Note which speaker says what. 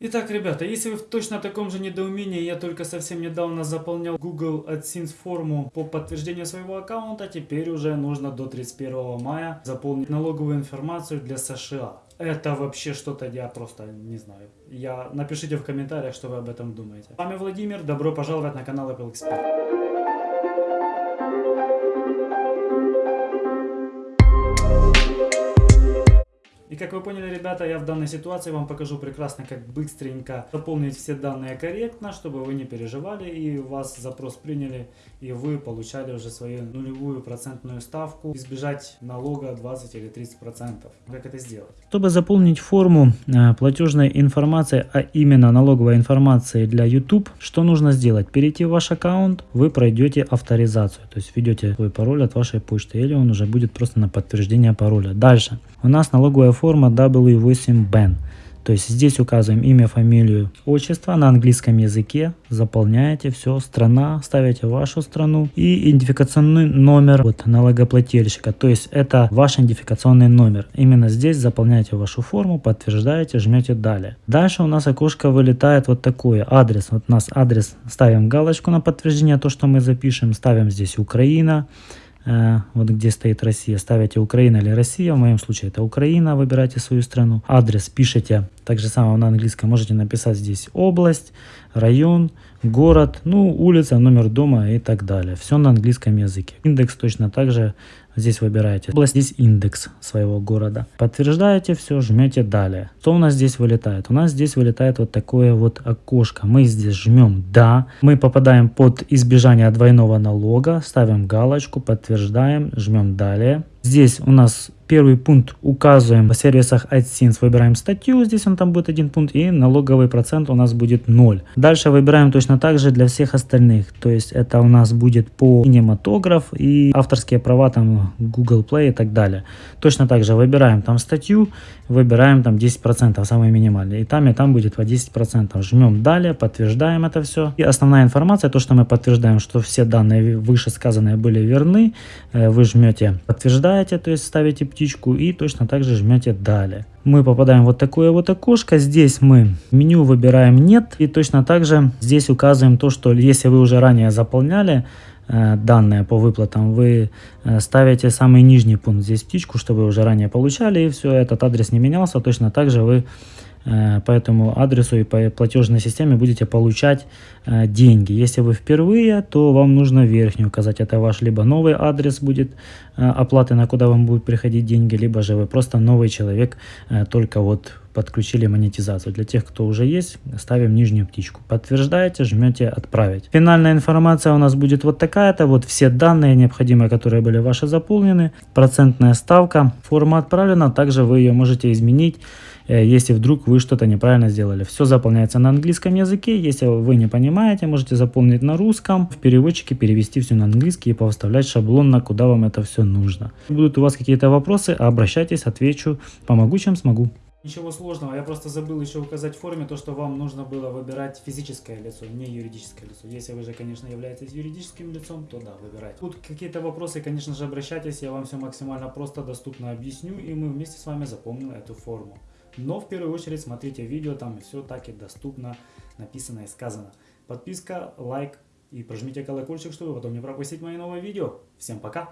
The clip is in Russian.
Speaker 1: Итак, ребята, если вы в точно таком же недоумении, я только совсем недавно заполнял Google AdSense форму по подтверждению своего аккаунта, теперь уже нужно до 31 мая заполнить налоговую информацию для США. Это вообще что-то, я просто не знаю. Я Напишите в комментариях, что вы об этом думаете. С вами Владимир, добро пожаловать на канал Apple Expert. Как вы поняли, ребята, я в данной ситуации вам покажу прекрасно, как быстренько заполнить все данные корректно, чтобы вы не переживали и вас запрос приняли, и вы получали уже свою нулевую процентную ставку, избежать налога 20 или 30 процентов. Как это сделать?
Speaker 2: Чтобы заполнить форму э, платежной информации, а именно налоговой информации для YouTube, что нужно сделать? Перейти в ваш аккаунт, вы пройдете авторизацию, то есть введете свой пароль от вашей почты, или он уже будет просто на подтверждение пароля. Дальше. У нас налоговая форма форма W8BAN. То есть здесь указываем имя, фамилию, отчество на английском языке, заполняете все, страна, ставите вашу страну и идентификационный номер вот, налогоплательщика. То есть это ваш идентификационный номер. Именно здесь заполняете вашу форму, подтверждаете, жмете далее. Дальше у нас окошко вылетает вот такое, адрес. Вот у нас адрес, ставим галочку на подтверждение, то что мы запишем, ставим здесь Украина. Э, вот где стоит Россия, ставите Украина или Россия, в моем случае это Украина, выбирайте свою страну. Адрес пишите, так же самое на английском, можете написать здесь область, район, город, ну, улица, номер дома и так далее. Все на английском языке. Индекс точно так же здесь выбираете. Область, здесь индекс своего города. Подтверждаете все, жмете далее. Что у нас здесь вылетает? У нас здесь вылетает вот такое вот окошко. Мы здесь жмем «Да». Мы попадаем под избежание двойного налога, ставим галочку, подтверждаем, жмем «Далее». Здесь у нас первый пункт указываем в сервисах AdSense, выбираем статью, здесь он там будет один пункт, и налоговый процент у нас будет 0. Дальше выбираем точно так же для всех остальных, то есть это у нас будет по кинематограф и авторские права там Google Play и так далее. Точно так же выбираем там статью, выбираем там 10%, самый минимальный, и там и там будет по 10%. Жмем далее, подтверждаем это все. И основная информация, то что мы подтверждаем, что все данные вышесказанные были верны, э, вы жмете подтверждаете, то есть ставите птичку и точно так же жмете далее. Мы попадаем в вот такое вот окошко, здесь мы меню выбираем нет и точно так же здесь указываем то, что если вы уже ранее заполняли, э, данные по выплатам, вы э, ставите самый нижний пункт здесь птичку, чтобы вы уже ранее получали, и все, этот адрес не менялся, точно так же вы по этому адресу и по платежной системе будете получать э, деньги. Если вы впервые, то вам нужно верхний указать. Это ваш либо новый адрес будет э, оплаты, на куда вам будут приходить деньги, либо же вы просто новый человек, только вот подключили монетизацию. Для тех, кто уже есть, ставим нижнюю птичку. Подтверждаете, жмете «Отправить». Финальная информация у нас будет вот такая-то. Вот все данные необходимые, которые были ваши заполнены. Процентная ставка. Форма отправлена. Также вы ее можете изменить Э, если вдруг вы что-то неправильно сделали. Все заполняется на английском языке. Если вы не понимаете, можете заполнить на русском, в переводчике перевести все на английский и повставлять шаблон, на куда вам это все нужно. Будут у вас какие-то вопросы, обращайтесь, отвечу, помогу, чем смогу.
Speaker 1: Ничего сложного, я просто забыл еще указать в форме то, что вам нужно было выбирать физическое лицо, не юридическое лицо. Если вы же, конечно, являетесь юридическим лицом, то да, выбирайте. Тут какие-то вопросы, конечно же, обращайтесь, я вам все максимально просто, доступно объясню, и мы вместе с вами запомним эту форму. Но в первую очередь смотрите видео, там все так и доступно написано и сказано. Подписка, лайк и прожмите колокольчик, чтобы потом не пропустить мои новые видео. Всем пока!